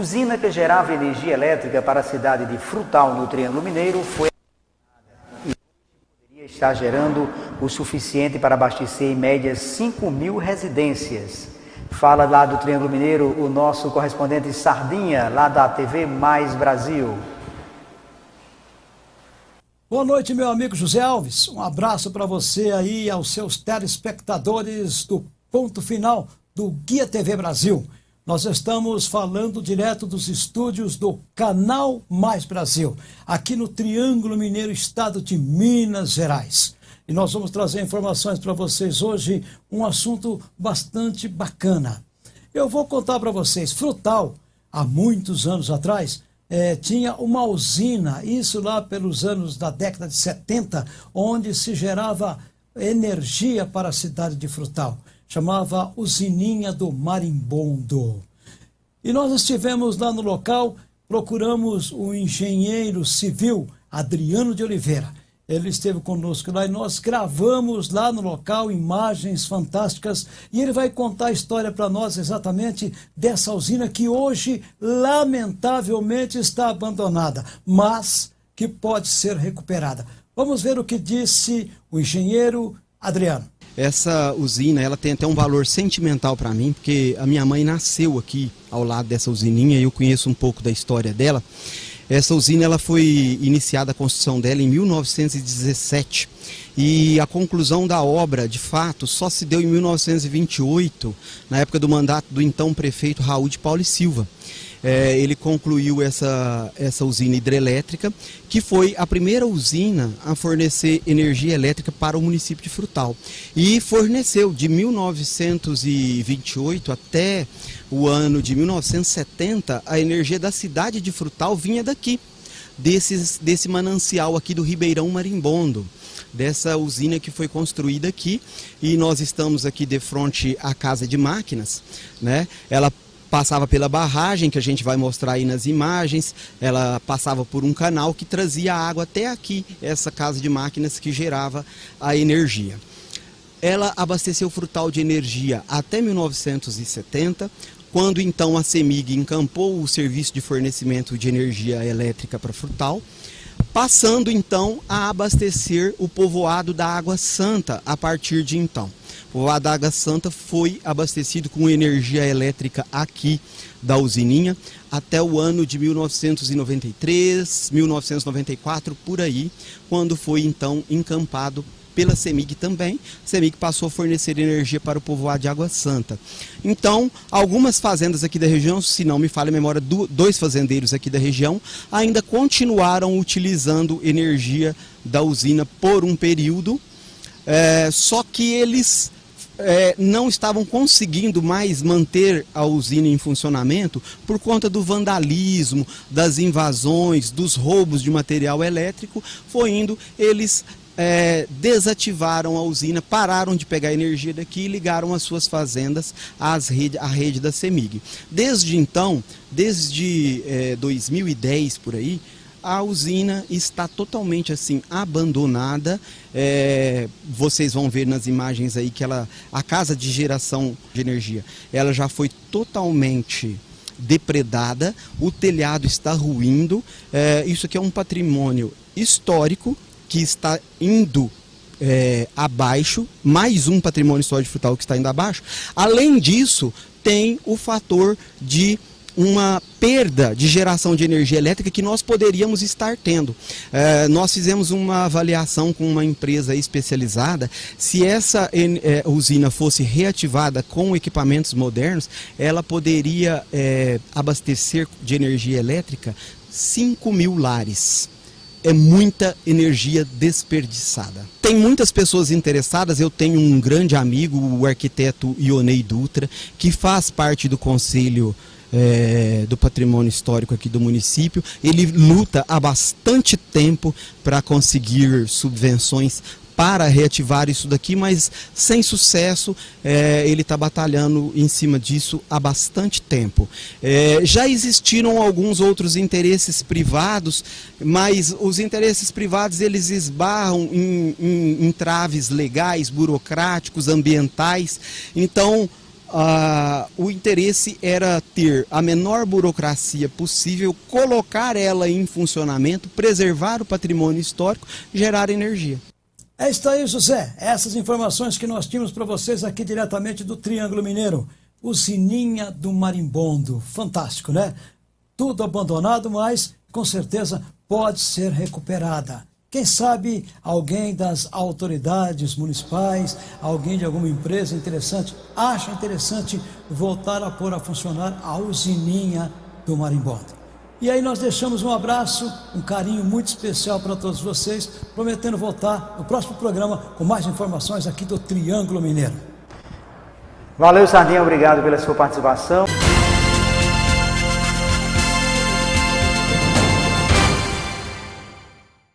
Usina que gerava energia elétrica para a cidade de Frutal, no Triângulo Mineiro, foi e poderia estar gerando o suficiente para abastecer em média 5 mil residências. Fala lá do Triângulo Mineiro o nosso correspondente Sardinha, lá da TV Mais Brasil. Boa noite, meu amigo José Alves. Um abraço para você aí aos seus telespectadores do ponto final do Guia TV Brasil. Nós estamos falando direto dos estúdios do Canal Mais Brasil, aqui no Triângulo Mineiro, estado de Minas Gerais. E nós vamos trazer informações para vocês hoje, um assunto bastante bacana. Eu vou contar para vocês, Frutal, há muitos anos atrás, é, tinha uma usina, isso lá pelos anos da década de 70, onde se gerava energia para a cidade de Frutal. Chamava Usininha do Marimbondo. E nós estivemos lá no local, procuramos o engenheiro civil Adriano de Oliveira. Ele esteve conosco lá e nós gravamos lá no local imagens fantásticas e ele vai contar a história para nós exatamente dessa usina que hoje, lamentavelmente, está abandonada, mas que pode ser recuperada. Vamos ver o que disse o engenheiro Adriano. Essa usina, ela tem até um valor sentimental para mim, porque a minha mãe nasceu aqui ao lado dessa usininha e eu conheço um pouco da história dela. Essa usina ela foi iniciada a construção dela em 1917 e a conclusão da obra, de fato, só se deu em 1928, na época do mandato do então prefeito Raul de Paulo e Silva é, ele concluiu essa, essa usina hidrelétrica, que foi a primeira usina a fornecer energia elétrica para o município de Frutal. E forneceu de 1928 até o ano de 1970, a energia da cidade de Frutal vinha daqui, desses, desse manancial aqui do Ribeirão Marimbondo dessa usina que foi construída aqui e nós estamos aqui de frente à casa de máquinas, né? Ela passava pela barragem, que a gente vai mostrar aí nas imagens, ela passava por um canal que trazia água até aqui, essa casa de máquinas que gerava a energia. Ela abasteceu Frutal de energia até 1970, quando então a CEMIG encampou o serviço de fornecimento de energia elétrica para Frutal, passando então a abastecer o povoado da Água Santa a partir de então. O Adaga Santa foi abastecido com energia elétrica aqui da usininha até o ano de 1993, 1994, por aí, quando foi então encampado pela CEMIG também. A CEMIG passou a fornecer energia para o povoado de Água Santa. Então, algumas fazendas aqui da região, se não me falha a memória, dois fazendeiros aqui da região, ainda continuaram utilizando energia da usina por um período, é, só que eles é, não estavam conseguindo mais manter a usina em funcionamento por conta do vandalismo, das invasões, dos roubos de material elétrico, foi indo, eles é, desativaram a usina, pararam de pegar energia daqui e ligaram as suas fazendas às rede, à rede da CEMIG. Desde então, desde é, 2010 por aí, a usina está totalmente assim abandonada. É, vocês vão ver nas imagens aí que ela, a casa de geração de energia, ela já foi totalmente depredada. O telhado está ruindo. É, isso aqui é um patrimônio histórico que está indo é, abaixo, mais um patrimônio histórico frutal que está indo abaixo. Além disso, tem o fator de uma perda de geração de energia elétrica que nós poderíamos estar tendo. É, nós fizemos uma avaliação com uma empresa especializada, se essa é, usina fosse reativada com equipamentos modernos, ela poderia é, abastecer de energia elétrica 5 mil lares é muita energia desperdiçada. Tem muitas pessoas interessadas, eu tenho um grande amigo, o arquiteto Ionei Dutra, que faz parte do conselho é, do patrimônio histórico aqui do município. Ele luta há bastante tempo para conseguir subvenções para reativar isso daqui, mas sem sucesso, é, ele está batalhando em cima disso há bastante tempo. É, já existiram alguns outros interesses privados, mas os interesses privados eles esbarram em, em, em traves legais, burocráticos, ambientais, então ah, o interesse era ter a menor burocracia possível, colocar ela em funcionamento, preservar o patrimônio histórico, gerar energia. É isso aí, José. Essas informações que nós tínhamos para vocês aqui diretamente do Triângulo Mineiro. O Sininha do Marimbondo. Fantástico, né? Tudo abandonado, mas com certeza pode ser recuperada. Quem sabe alguém das autoridades municipais, alguém de alguma empresa interessante, acha interessante voltar a pôr a funcionar a usininha do Marimbondo. E aí nós deixamos um abraço, um carinho muito especial para todos vocês, prometendo voltar no próximo programa com mais informações aqui do Triângulo Mineiro. Valeu, Sardinha, obrigado pela sua participação.